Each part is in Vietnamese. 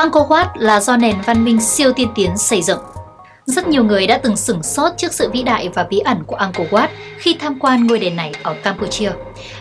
Angkor Wat là do nền văn minh siêu tiên tiến xây dựng. Rất nhiều người đã từng sửng sốt trước sự vĩ đại và bí ẩn của Angkor Wat khi tham quan ngôi đền này ở Campuchia.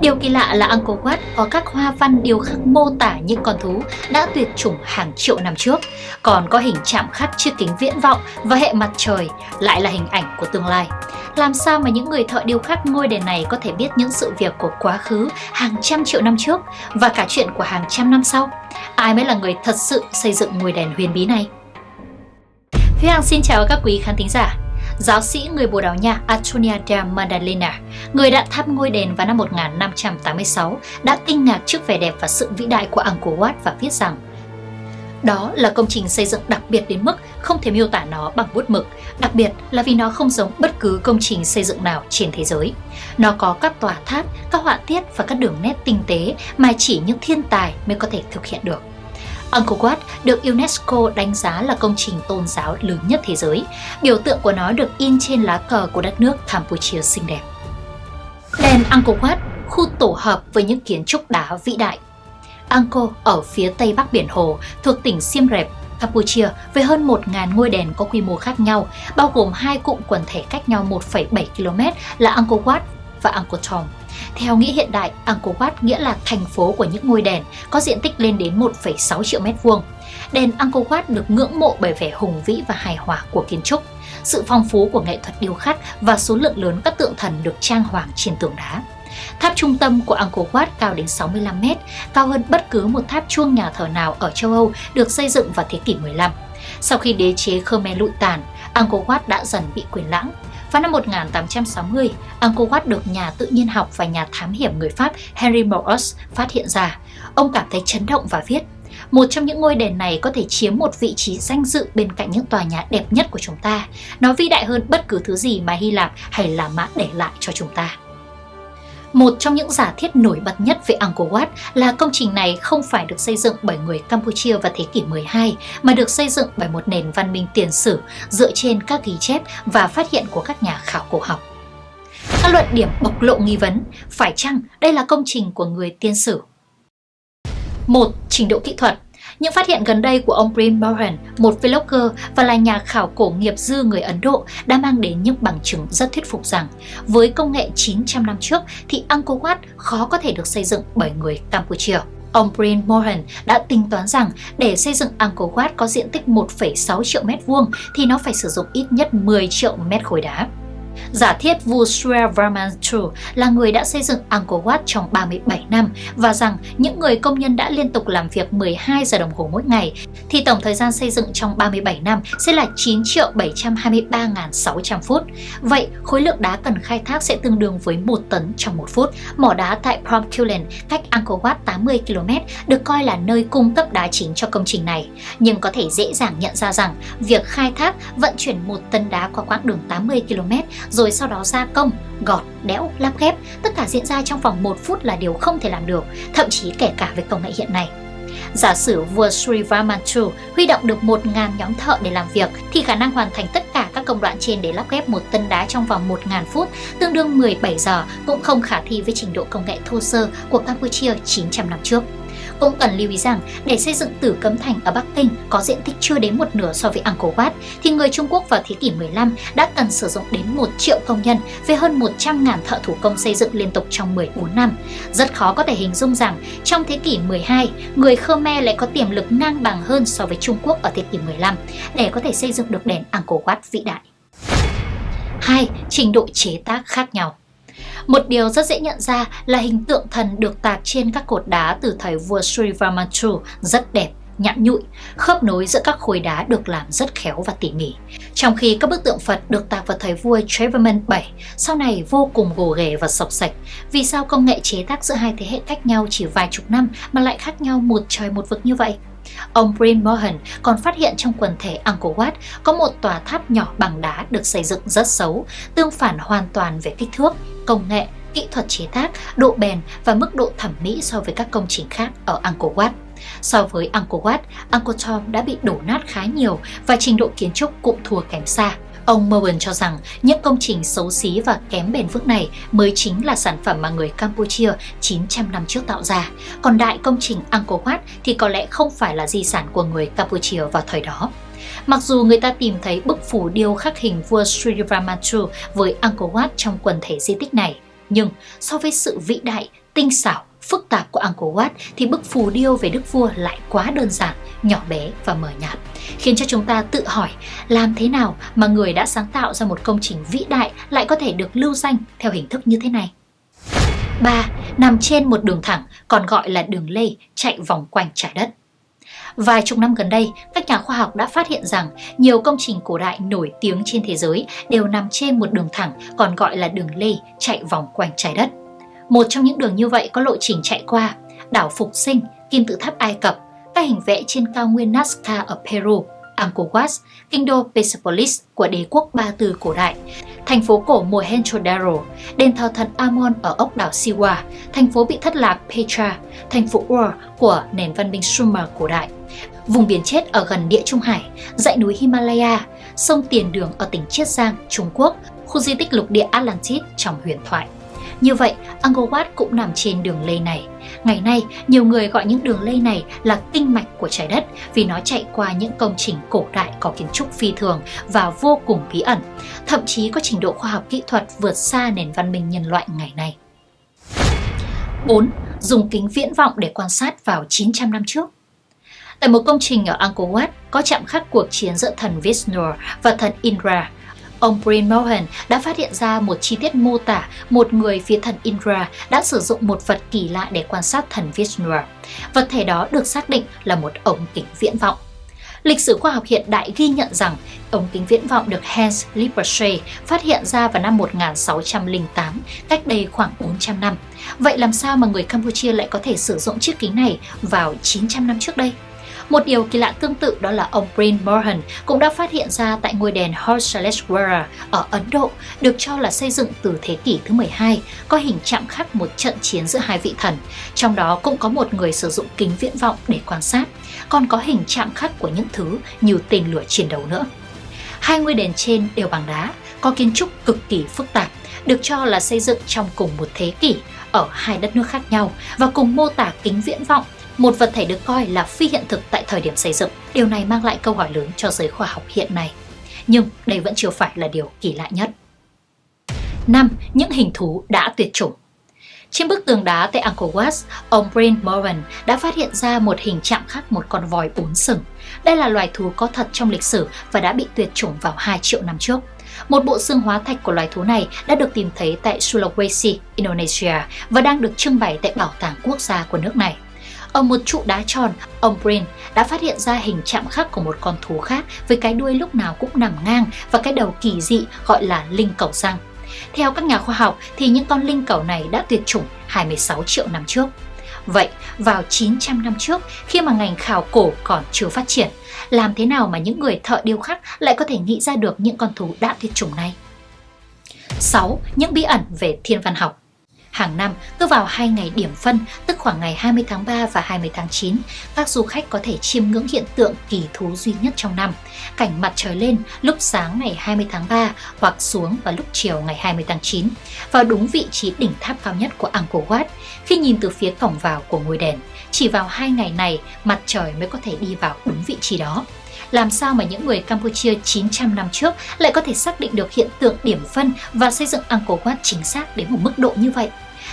Điều kỳ lạ là Angkor Wat có các hoa văn điêu khắc mô tả những con thú đã tuyệt chủng hàng triệu năm trước, còn có hình chạm khắc chiếc kính viễn vọng và hệ mặt trời lại là hình ảnh của tương lai. Làm sao mà những người thợ điêu khắc ngôi đền này có thể biết những sự việc của quá khứ hàng trăm triệu năm trước và cả chuyện của hàng trăm năm sau? Ai mới là người thật sự xây dựng ngôi đền huyền bí này? Thúy Hằng xin chào các quý khán thính giả. Giáo sĩ người Bồ Đào Nha Antonia de Magdalena, người đã thăm ngôi đền vào năm 1586, đã kinh ngạc trước vẻ đẹp và sự vĩ đại của Angkor Wat và viết rằng đó là công trình xây dựng đặc biệt đến mức không thể miêu tả nó bằng bút mực, đặc biệt là vì nó không giống bất cứ công trình xây dựng nào trên thế giới. Nó có các tòa tháp, các họa tiết và các đường nét tinh tế mà chỉ những thiên tài mới có thể thực hiện được. Angkor Wat được UNESCO đánh giá là công trình tôn giáo lớn nhất thế giới. Biểu tượng của nó được in trên lá cờ của đất nước Campuchia xinh đẹp. Đền Angkor Wat, khu tổ hợp với những kiến trúc đá vĩ đại. Angkor ở phía tây bắc biển Hồ, thuộc tỉnh Siem Reap, Campuchia với hơn 1.000 ngôi đền có quy mô khác nhau, bao gồm hai cụm quần thể cách nhau 1,7 km là Angkor Wat và Angkor Thom. Theo nghĩa hiện đại, Angkor Wat nghĩa là thành phố của những ngôi đền, có diện tích lên đến 1,6 triệu mét vuông. Đền Angkor Wat được ngưỡng mộ bởi vẻ hùng vĩ và hài hòa của kiến trúc, sự phong phú của nghệ thuật điêu khắc và số lượng lớn các tượng thần được trang hoàng trên tường đá. Tháp trung tâm của Angkor Wat cao đến 65 mét, cao hơn bất cứ một tháp chuông nhà thờ nào ở châu Âu được xây dựng vào thế kỷ 15. Sau khi đế chế Khmer lụi tàn, Angkor Wat đã dần bị quyền lãng. Vào năm 1860, Angkor Wat được nhà tự nhiên học và nhà thám hiểm người Pháp Henry Morus phát hiện ra. Ông cảm thấy chấn động và viết, một trong những ngôi đền này có thể chiếm một vị trí danh dự bên cạnh những tòa nhà đẹp nhất của chúng ta. Nó vĩ đại hơn bất cứ thứ gì mà Hy Lạp hay La Mã để lại cho chúng ta. Một trong những giả thiết nổi bật nhất về Angkor Wat là công trình này không phải được xây dựng bởi người Campuchia vào thế kỷ 12 mà được xây dựng bởi một nền văn minh tiền sử dựa trên các ghi chép và phát hiện của các nhà khảo cổ học. Các luận điểm bộc lộ nghi vấn, phải chăng đây là công trình của người tiên sử? Một, Trình độ kỹ thuật những phát hiện gần đây của ông Prim Mohan, một vlogger và là nhà khảo cổ nghiệp dư người Ấn Độ đã mang đến những bằng chứng rất thuyết phục rằng với công nghệ 900 năm trước thì Angkor Wat khó có thể được xây dựng bởi người Campuchia. Ông Brian Mohan đã tính toán rằng để xây dựng Angkor Wat có diện tích 1,6 triệu mét vuông thì nó phải sử dụng ít nhất 10 triệu mét khối đá. Giả thiết vua Srevarman II là người đã xây dựng Angkor Wat trong 37 năm và rằng những người công nhân đã liên tục làm việc 12 giờ đồng hồ mỗi ngày, thì tổng thời gian xây dựng trong 37 năm sẽ là 9 triệu 723.600 phút. Vậy, khối lượng đá cần khai thác sẽ tương đương với 1 tấn trong 1 phút. Mỏ đá tại Promkulen, cách Angkor Wat 80 km, được coi là nơi cung cấp đá chính cho công trình này. Nhưng có thể dễ dàng nhận ra rằng, việc khai thác vận chuyển một tấn đá qua quãng đường 80 km rồi sau đó gia công, gọt, đẽo, lắp ghép, tất cả diễn ra trong vòng 1 phút là điều không thể làm được, thậm chí kể cả với công nghệ hiện nay. Giả sử vua Sri Varmanchu huy động được 1.000 nhóm thợ để làm việc thì khả năng hoàn thành tất cả các công đoạn trên để lắp ghép một tân đá trong vòng 1.000 phút, tương đương 17 giờ cũng không khả thi với trình độ công nghệ thô sơ của Campuchia 900 năm trước. Cũng cần lưu ý rằng, để xây dựng Tử Cấm Thành ở Bắc Kinh có diện tích chưa đến một nửa so với Angkor Wat, thì người Trung Quốc vào thế kỷ 15 đã cần sử dụng đến 1 triệu công nhân với hơn 100.000 thợ thủ công xây dựng liên tục trong 14 năm. Rất khó có thể hình dung rằng, trong thế kỷ 12, người Khmer lại có tiềm lực ngang bằng hơn so với Trung Quốc ở thế kỷ 15 để có thể xây dựng được đền Angkor Wat vĩ đại. 2. Trình độ chế tác khác nhau một điều rất dễ nhận ra là hình tượng thần được tạc trên các cột đá từ thời vua Sri Vamachu rất đẹp nhẵn nhụi, khớp nối giữa các khối đá được làm rất khéo và tỉ mỉ. Trong khi các bức tượng Phật được tạc vào thời vua Treverman VII, sau này vô cùng gồ ghề và sọc sạch. Vì sao công nghệ chế tác giữa hai thế hệ cách nhau chỉ vài chục năm mà lại khác nhau một trời một vực như vậy? Ông Brin Mohan còn phát hiện trong quần thể Angkor Wat có một tòa tháp nhỏ bằng đá được xây dựng rất xấu, tương phản hoàn toàn về kích thước, công nghệ, kỹ thuật chế tác, độ bền và mức độ thẩm mỹ so với các công trình khác ở Angkor Wat. So với Angkor Wat, Angkor Thom đã bị đổ nát khá nhiều và trình độ kiến trúc cũng thua kém xa. Ông Merwin cho rằng những công trình xấu xí và kém bền vững này mới chính là sản phẩm mà người Campuchia 900 năm trước tạo ra, còn đại công trình Angkor Wat thì có lẽ không phải là di sản của người Campuchia vào thời đó. Mặc dù người ta tìm thấy bức phủ điêu khắc hình vua Sri Ramatu với Angkor Wat trong quần thể di tích này, nhưng so với sự vĩ đại, tinh xảo, phức tạp của Angkor Wat thì bức phù điêu về đức vua lại quá đơn giản, nhỏ bé và mờ nhạt, khiến cho chúng ta tự hỏi làm thế nào mà người đã sáng tạo ra một công trình vĩ đại lại có thể được lưu danh theo hình thức như thế này. 3. Nằm trên một đường thẳng, còn gọi là đường lê, chạy vòng quanh trái đất. Vài chục năm gần đây, các nhà khoa học đã phát hiện rằng nhiều công trình cổ đại nổi tiếng trên thế giới đều nằm trên một đường thẳng còn gọi là đường lê chạy vòng quanh trái đất. Một trong những đường như vậy có lộ trình chạy qua đảo Phục Sinh, kim tự tháp Ai Cập, các hình vẽ trên cao nguyên Nazca ở Peru, Angkor Wat, kinh đô Persepolis của đế quốc Ba Tư cổ đại, thành phố cổ Mohenjo-daro, đền thờ thần Amon ở ốc đảo Siwa, thành phố bị thất lạc Petra, thành phố Ur của nền văn minh Sumer cổ đại, vùng biển chết ở gần địa Trung Hải, dãy núi Himalaya, sông Tiền Đường ở tỉnh Chiết Giang, Trung Quốc, khu di tích lục địa Atlantis trong huyền thoại. Như vậy, Angkor Wat cũng nằm trên đường lây này. Ngày nay, nhiều người gọi những đường lây này là kinh mạch của trái đất vì nó chạy qua những công trình cổ đại có kiến trúc phi thường và vô cùng bí ẩn, thậm chí có trình độ khoa học kỹ thuật vượt xa nền văn minh nhân loại ngày nay. 4. Dùng kính viễn vọng để quan sát vào 900 năm trước Tại một công trình ở Angkor Wat có chạm khắc cuộc chiến giữa thần Vishnu và thần Indra Ông Brian Mohan đã phát hiện ra một chi tiết mô tả một người phía thần Indra đã sử dụng một vật kỳ lạ để quan sát thần Vishnu. Vật thể đó được xác định là một ống kính viễn vọng. Lịch sử khoa học hiện đại ghi nhận rằng ống kính viễn vọng được Hans Lippershey phát hiện ra vào năm 1608, cách đây khoảng 400 năm. Vậy làm sao mà người Campuchia lại có thể sử dụng chiếc kính này vào 900 năm trước đây? Một điều kỳ lạ tương tự đó là ông Bryn Mohan cũng đã phát hiện ra tại ngôi đền Horsaleshwara ở Ấn Độ, được cho là xây dựng từ thế kỷ thứ 12, có hình chạm khắc một trận chiến giữa hai vị thần. Trong đó cũng có một người sử dụng kính viễn vọng để quan sát, còn có hình chạm khắc của những thứ như tên lửa chiến đấu nữa. Hai ngôi đền trên đều bằng đá, có kiến trúc cực kỳ phức tạp, được cho là xây dựng trong cùng một thế kỷ ở hai đất nước khác nhau và cùng mô tả kính viễn vọng một vật thể được coi là phi hiện thực tại thời điểm xây dựng. Điều này mang lại câu hỏi lớn cho giới khoa học hiện nay. Nhưng đây vẫn chưa phải là điều kỳ lạ nhất. 5. Những hình thú đã tuyệt chủng trên bức tường đá tại Angkor Wat, ông Brent Moran đã phát hiện ra một hình chạm khắc một con voi bốn sừng. Đây là loài thú có thật trong lịch sử và đã bị tuyệt chủng vào 2 triệu năm trước. Một bộ xương hóa thạch của loài thú này đã được tìm thấy tại Sulawesi, Indonesia và đang được trưng bày tại Bảo tàng Quốc gia của nước này. Ở một trụ đá tròn, ông Brin đã phát hiện ra hình chạm khắc của một con thú khác với cái đuôi lúc nào cũng nằm ngang và cái đầu kỳ dị gọi là linh cầu răng. Theo các nhà khoa học thì những con linh cầu này đã tuyệt chủng 26 triệu năm trước. Vậy, vào 900 năm trước, khi mà ngành khảo cổ còn chưa phát triển, làm thế nào mà những người thợ điêu khắc lại có thể nghĩ ra được những con thú đã tuyệt chủng này? 6. Những bí ẩn về thiên văn học Hàng năm, cứ vào hai ngày điểm phân, tức khoảng ngày 20 tháng 3 và 20 tháng 9, các du khách có thể chiêm ngưỡng hiện tượng kỳ thú duy nhất trong năm, cảnh mặt trời lên lúc sáng ngày 20 tháng 3 hoặc xuống vào lúc chiều ngày 20 tháng 9, vào đúng vị trí đỉnh tháp cao nhất của Angkor Wat, khi nhìn từ phía cổng vào của ngôi đền. Chỉ vào hai ngày này, mặt trời mới có thể đi vào đúng vị trí đó làm sao mà những người Campuchia 900 năm trước lại có thể xác định được hiện tượng điểm phân và xây dựng Angkor Wat chính xác đến một mức độ như vậy?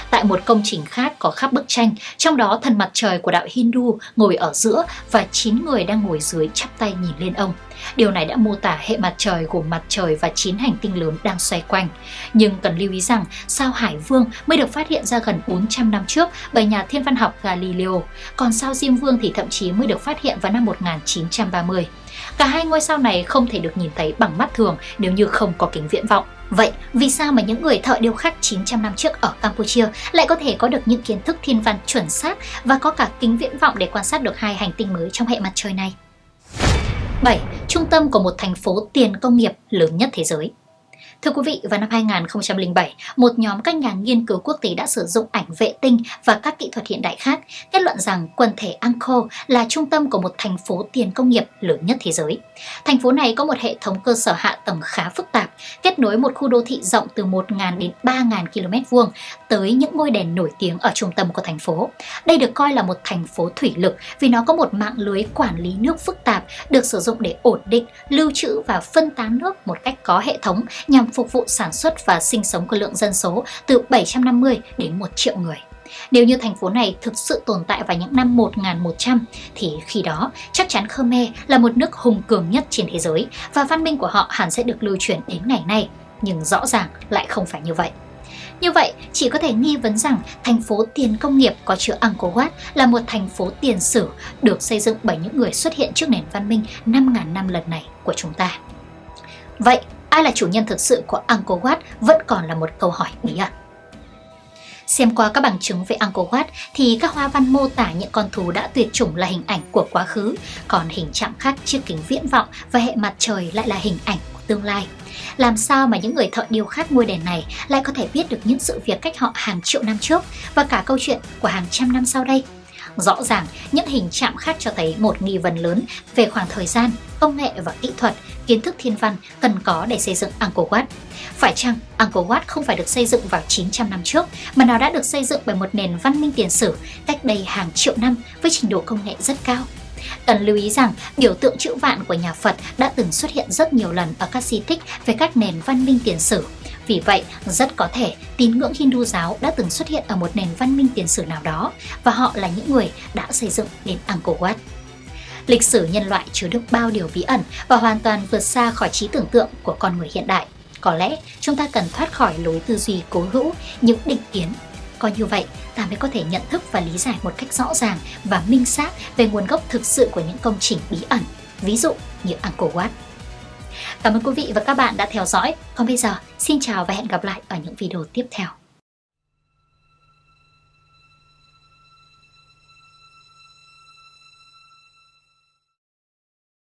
Tại một công trình khác có khắp bức tranh, trong đó thần mặt trời của đạo Hindu ngồi ở giữa và 9 người đang ngồi dưới chắp tay nhìn lên ông. Điều này đã mô tả hệ mặt trời gồm mặt trời và 9 hành tinh lớn đang xoay quanh. Nhưng cần lưu ý rằng sao Hải Vương mới được phát hiện ra gần 400 năm trước bởi nhà thiên văn học Galileo, còn sao Diêm Vương thì thậm chí mới được phát hiện vào năm 1930. Cả hai ngôi sao này không thể được nhìn thấy bằng mắt thường nếu như không có kính viễn vọng. Vậy, vì sao mà những người thợ điêu khắc 900 năm trước ở Campuchia lại có thể có được những kiến thức thiên văn chuẩn xác và có cả kính viễn vọng để quan sát được hai hành tinh mới trong hệ mặt trời này? 7. Trung tâm của một thành phố tiền công nghiệp lớn nhất thế giới Thưa quý vị, vào năm 2007, một nhóm các nhà nghiên cứu quốc tế đã sử dụng ảnh vệ tinh và các kỹ thuật hiện đại khác kết luận rằng quần thể Angkor là trung tâm của một thành phố tiền công nghiệp lớn nhất thế giới. Thành phố này có một hệ thống cơ sở hạ tầng khá phức tạp, kết nối một khu đô thị rộng từ 1.000 đến 3.000 km vuông tới những ngôi đèn nổi tiếng ở trung tâm của thành phố. Đây được coi là một thành phố thủy lực vì nó có một mạng lưới quản lý nước phức tạp được sử dụng để ổn định, lưu trữ và phân tán nước một cách có hệ thống nhằm phục vụ sản xuất và sinh sống của lượng dân số từ 750 đến 1 triệu người. Nếu như thành phố này thực sự tồn tại vào những năm 1100 thì khi đó chắc chắn Khmer là một nước hùng cường nhất trên thế giới và văn minh của họ hẳn sẽ được lưu truyền đến ngày nay. Nhưng rõ ràng lại không phải như vậy. Như vậy, chỉ có thể nghi vấn rằng thành phố tiền công nghiệp có chứa Angkor Wat là một thành phố tiền sử được xây dựng bởi những người xuất hiện trước nền văn minh 5.000 năm lần này của chúng ta. Vậy, ai là chủ nhân thực sự của Angkor Wat vẫn còn là một câu hỏi bí ẩn. Xem qua các bằng chứng về Angkor Wat thì các hoa văn mô tả những con thú đã tuyệt chủng là hình ảnh của quá khứ, còn hình chạm khắc chiếc kính viễn vọng và hệ mặt trời lại là hình ảnh của tương lai. Làm sao mà những người thợ điêu khắc ngôi đền này lại có thể biết được những sự việc cách họ hàng triệu năm trước và cả câu chuyện của hàng trăm năm sau đây? Rõ ràng, những hình chạm khắc cho thấy một nghi vấn lớn về khoảng thời gian, công nghệ và kỹ thuật, kiến thức thiên văn cần có để xây dựng Angkor Wat. Phải chăng Angkor Wat không phải được xây dựng vào 900 năm trước, mà nó đã được xây dựng bởi một nền văn minh tiền sử cách đây hàng triệu năm với trình độ công nghệ rất cao? Cần lưu ý rằng biểu tượng chữ vạn của nhà Phật đã từng xuất hiện rất nhiều lần ở các di tích về các nền văn minh tiền sử. Vì vậy, rất có thể tín ngưỡng Hindu giáo đã từng xuất hiện ở một nền văn minh tiền sử nào đó và họ là những người đã xây dựng đến Angkor Wat. Lịch sử nhân loại chứa đựng bao điều bí ẩn và hoàn toàn vượt xa khỏi trí tưởng tượng của con người hiện đại. Có lẽ chúng ta cần thoát khỏi lối tư duy cố hữu, những định kiến có như vậy, ta mới có thể nhận thức và lý giải một cách rõ ràng và minh xác về nguồn gốc thực sự của những công trình bí ẩn, ví dụ như Angkor Wat. Cảm ơn quý vị và các bạn đã theo dõi. Còn bây giờ, xin chào và hẹn gặp lại ở những video tiếp theo.